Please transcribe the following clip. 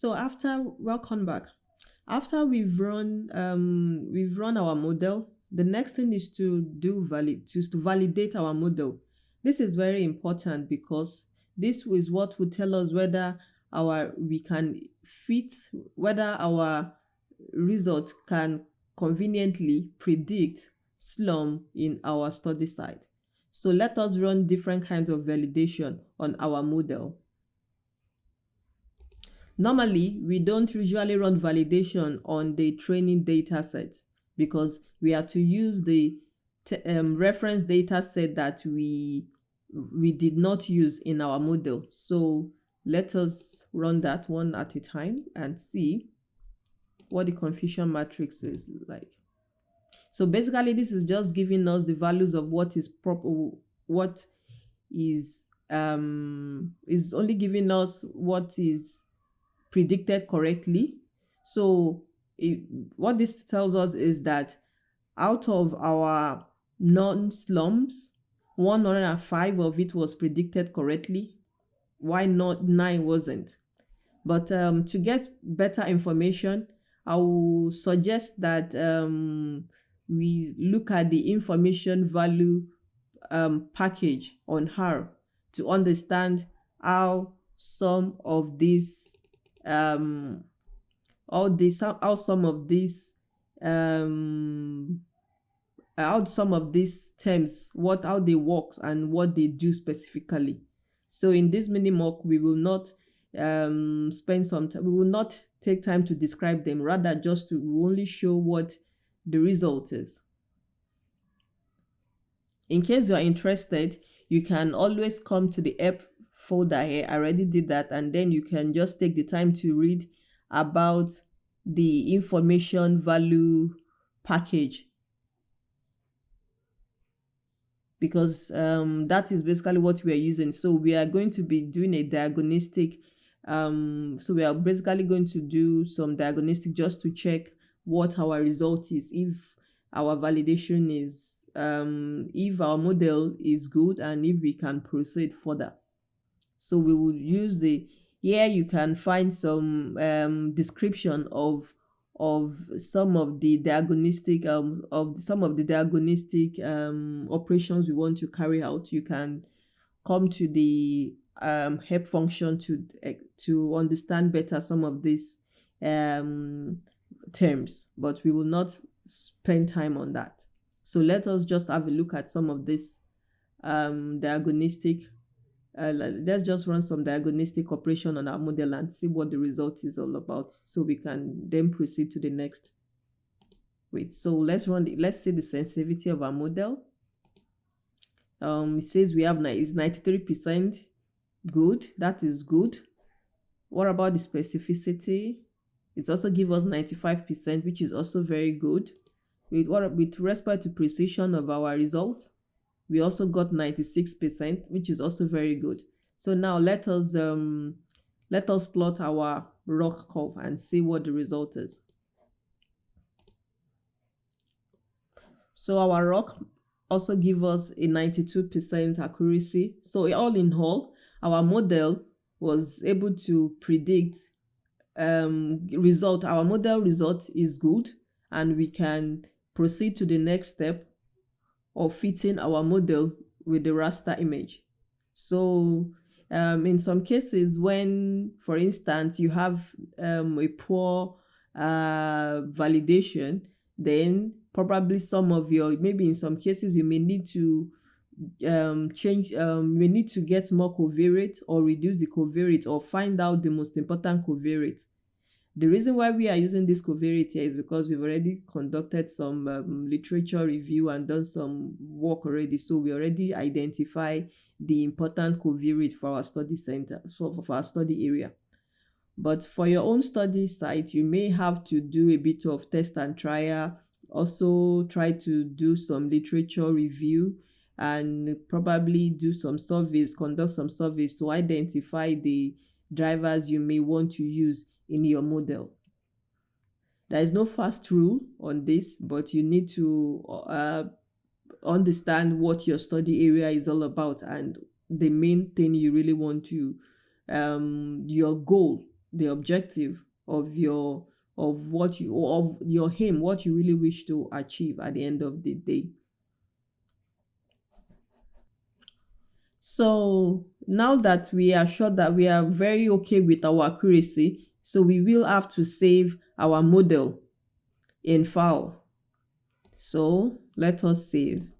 So after, welcome back. After we've run, um, we've run our model, the next thing is to do valid, to, to validate our model. This is very important because this is what will tell us whether our we can fit, whether our result can conveniently predict slum in our study site. So let us run different kinds of validation on our model. Normally, we don't usually run validation on the training data set because we are to use the um, reference data set that we we did not use in our model. So let us run that one at a time and see what the confusion matrix is like. So basically, this is just giving us the values of what is proper, what is um is only giving us what is predicted correctly. So it, what this tells us is that out of our non-slums, 105 of it was predicted correctly. Why not 9 wasn't? But um, to get better information, I will suggest that um, we look at the information value um, package on her to understand how some of these um all this how some of these um how some of these terms what how they work and what they do specifically. So in this mini mock we will not um spend some time we will not take time to describe them. Rather just to only show what the result is in case you are interested you can always come to the app folder here. I already did that. And then you can just take the time to read about the information value package because um, that is basically what we are using. So we are going to be doing a diagnostic. Um, so we are basically going to do some diagnostic just to check what our result is. If our validation is, um, if our model is good and if we can proceed further. So we will use the, here you can find some um, description of of some of the diagnostic um, of some of the diagnostic um, operations we want to carry out. You can come to the um, help function to uh, to understand better some of these um, terms, but we will not spend time on that. So let us just have a look at some of this um, diagnostic uh, let's just run some diagnostic operation on our model and see what the result is all about so we can then proceed to the next. Wait so let's run the, let's see the sensitivity of our model. Um it says we have is 93 percent good. That is good. What about the specificity it's also give us 95 percent which is also very good with what with respect to precision of our result, we also got 96%, which is also very good. So now let us um, let us plot our ROC curve and see what the result is. So our ROC also give us a 92% accuracy. So all in all, our model was able to predict um, result. Our model result is good and we can proceed to the next step of fitting our model with the raster image. So um, in some cases, when, for instance, you have um, a poor uh, validation, then probably some of your, maybe in some cases, you may need to um, change, um, we need to get more covariate or reduce the covariate or find out the most important covariate. The reason why we are using this covariate here is because we've already conducted some um, literature review and done some work already. So we already identify the important covariate for our study center, so for our study area. But for your own study site, you may have to do a bit of test and trial, also try to do some literature review and probably do some surveys, conduct some surveys to identify the drivers you may want to use in your model. There is no fast rule on this, but you need to uh, understand what your study area is all about and the main thing you really want to um your goal the objective of your of what you of your aim what you really wish to achieve at the end of the day so now that we are sure that we are very okay with our accuracy so we will have to save our model in file. So let us save